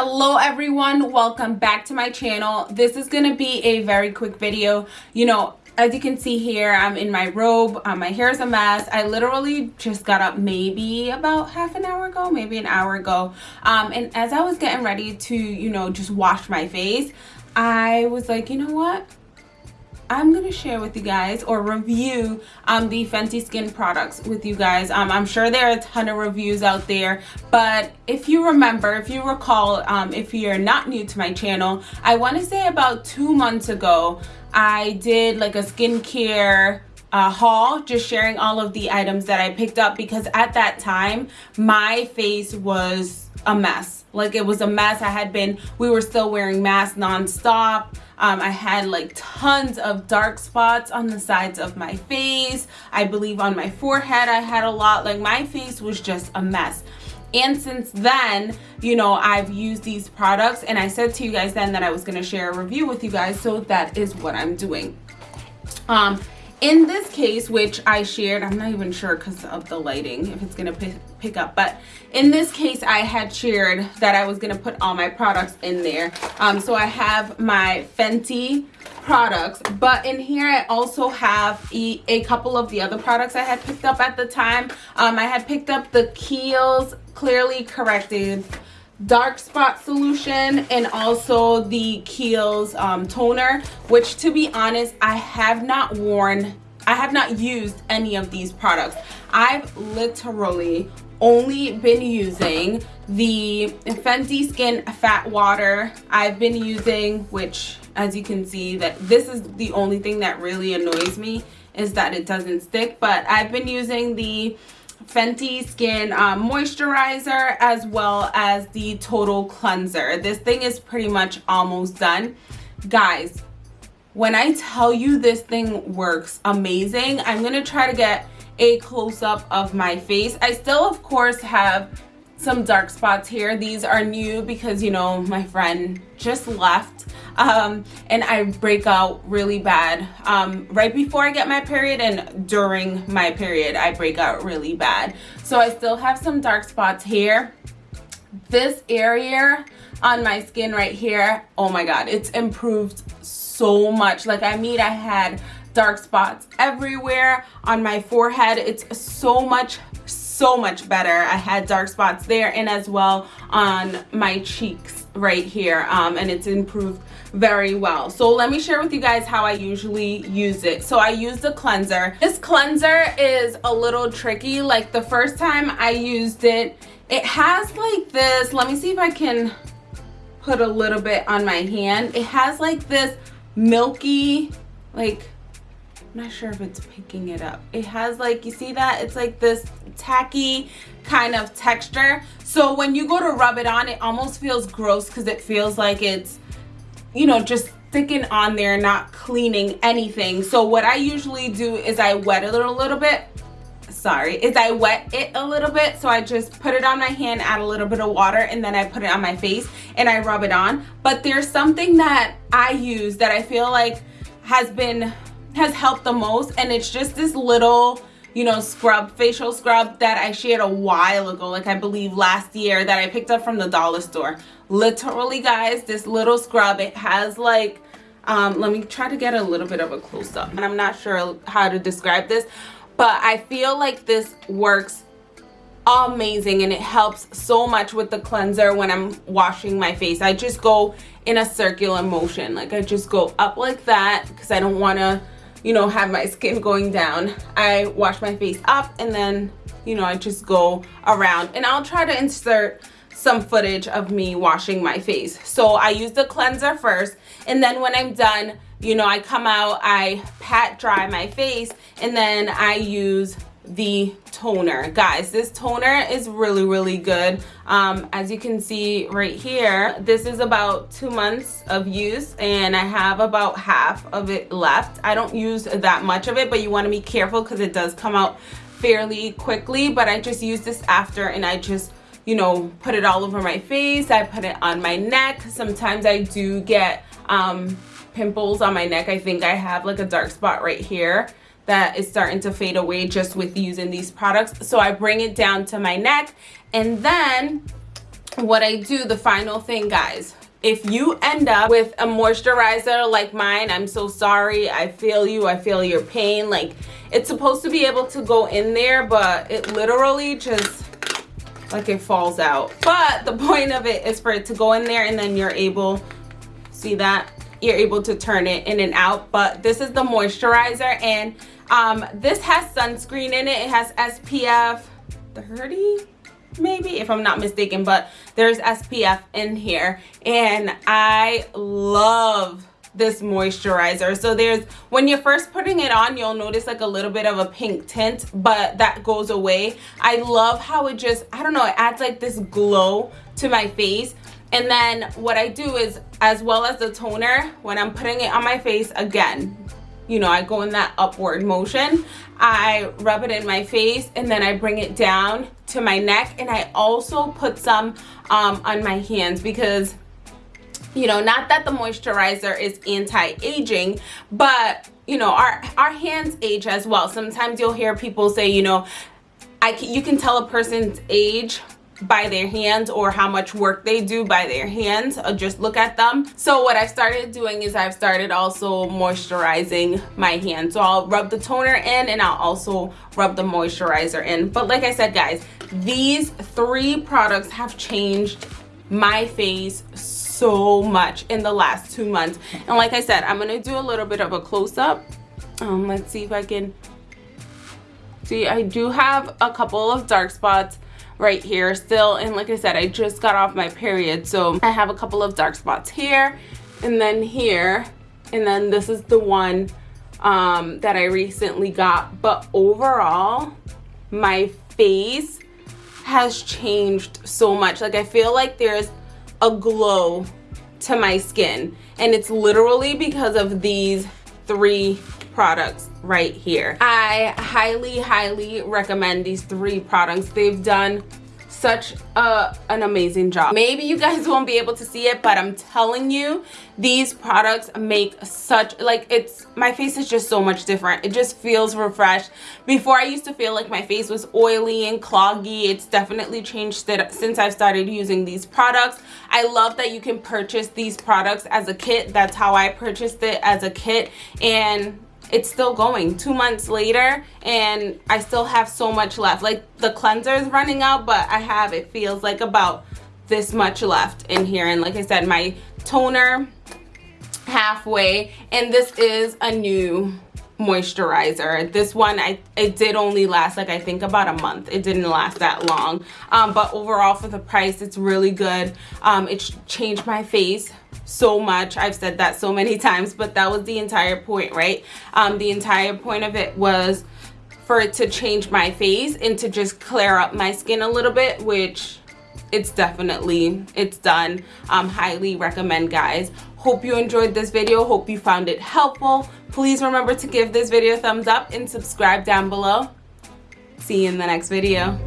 hello everyone. Welcome back to my channel. This is gonna be a very quick video. You know as you can see here i'm in my robe um, my hair is a mess. I literally just got up maybe about half an hour ago maybe an hour ago. Um, and as i was getting ready to you know just wash my face i was like you know what I'm to share with you guys or review um, the Fenty Skin products with you guys. Um, I'm sure there are a ton of reviews out there, but if you remember, if you recall, um, if you're not new to my channel, I want to say about two months ago, I did like a skincare uh, haul just sharing all of the items that I picked up because at that time my face was a mess. Like it was a mess. I had been we were still wearing masks nonstop. Um, I had like tons of dark spots on the sides of my face. I believe on my forehead I had a lot. Like my face was just a mess. And since then you know i've used these products and i said to you guys then that i was going to share a review with you guys so that is what i'm doing. Um in this case which i shared i'm not even sure because of the lighting if it's gonna pick up but in this case i had shared that i was gonna put all my products in there. Um, so i have my fenty products but in here i also have a, a, couple of the other products i had picked up at the time. Um, i had picked up the kiehl's clearly corrected dark spot solution and also the Kiehl's um, toner which to be honest I have not worn I have not used any of these products. I've literally only been using the Fenty Skin Fat Water. I've been using which as you can see that this is the only thing that really annoys me is that it doesn't stick but I've been using the Fenty Skin um, Moisturizer as well as the Total Cleanser. This thing is pretty much almost done. Guys, when I tell you this thing works amazing, I'm going to try to get a close-up of my face. I still, of course, have some dark spots here. These are new because, you know, my friend just left um, and I break out really bad. Um, right before I get my period and during my period, I break out really bad. So I still have some dark spots here. This area on my skin right here, oh my God, it's improved so much. Like I mean, I had dark spots everywhere on my forehead. It's so much so much better. I had dark spots there and as well on my cheeks right here um, and it's improved very well so let me share with you guys how I usually use it so I use the cleanser this cleanser is a little tricky like the first time I used it it has like this let me see if I can put a little bit on my hand it has like this milky like I'm not sure if it's picking it up. It has like, you see that? It's like this tacky kind of texture. So when you go to rub it on, it almost feels gross because it feels like it's, you know, just sticking on there, not cleaning anything. So what I usually do is I wet it a little bit. Sorry, is I wet it a little bit. So I just put it on my hand, add a little bit of water, and then I put it on my face and I rub it on. But there's something that I use that I feel like has been has helped the most and it's just this little you know scrub facial scrub that I shared a while ago like I believe last year that I picked up from the dollar store. Literally guys this little scrub it has like um, let me try to get a little bit of a close-up and I'm not sure how to describe this but I feel like this works amazing and it helps so much with the cleanser when I'm washing my face. I just go in a circular motion like I just go up like that because I don't want to you know, have my skin going down. I wash my face up and then, you know, I just go around and I'll try to insert some footage of me washing my face. So I use the cleanser first and then when I'm done, you know, I come out, I pat dry my face and then I use the toner. Guys this toner is really really good. Um, as you can see right here this is about two months of use and I have about half of it left. I don't use that much of it but you want to be careful because it does come out fairly quickly but I just use this after and I just you know put it all over my face. I put it on my neck. Sometimes I do get um, pimples on my neck. I think I have like a dark spot right here that is starting to fade away just with using these products. So I bring it down to my neck and then what I do, the final thing, guys, if you end up with a moisturizer like mine, I'm so sorry. I feel you. I feel your pain. Like, it's supposed to be able to go in there, but it literally just, like, it falls out. But the point of it is for it to go in there and then you're able, see that? You're able to turn it in and out. But this is the moisturizer and um, this has sunscreen in it. It has SPF 30 maybe if I'm not mistaken but there's SPF in here and I love this moisturizer so there's when you're first putting it on you'll notice like a little bit of a pink tint but that goes away I love how it just I don't know it adds like this glow to my face and then what I do is as well as the toner when I'm putting it on my face again you know I go in that upward motion. I rub it in my face and then I bring it down to my neck and I also put some um, on my hands because you know not that the moisturizer is anti-aging but you know our our hands age as well. Sometimes you'll hear people say you know I can, you can tell a person's age by their hands or how much work they do by their hands or just look at them. So what I've started doing is I've started also moisturizing my hands. So I'll rub the toner in and I'll also rub the moisturizer in. But like I said guys these three products have changed my face so much in the last two months. And like I said I'm gonna do a little bit of a close-up. Um, let's see if I can see I do have a couple of dark spots right here still. And like I said I just got off my period. So I have a couple of dark spots here and then here. And then this is the one um, that I recently got. But overall my face has changed so much. Like I feel like there's a glow to my skin. And it's literally because of these three products right here. I highly, highly recommend these three products. They've done such a, an amazing job. Maybe you guys won't be able to see it, but I'm telling you, these products make such, like it's, my face is just so much different. It just feels refreshed. Before I used to feel like my face was oily and cloggy. It's definitely changed since I've started using these products. I love that you can purchase these products as a kit. That's how I purchased it as a kit. And it's still going. Two months later and I still have so much left. Like the cleanser is running out but I have it feels like about this much left in here. And like I said my toner halfway and this is a new moisturizer. This one i it did only last like i think about a month. It didn't last that long. Um, but overall for the price it's really good. Um, it changed my face so much. I've said that so many times but that was the entire point right? Um, the entire point of it was for it to change my face and to just clear up my skin a little bit which it's definitely it's done. Um highly recommend guys hope you enjoyed this video. Hope you found it helpful. Please remember to give this video a thumbs up and subscribe down below. See you in the next video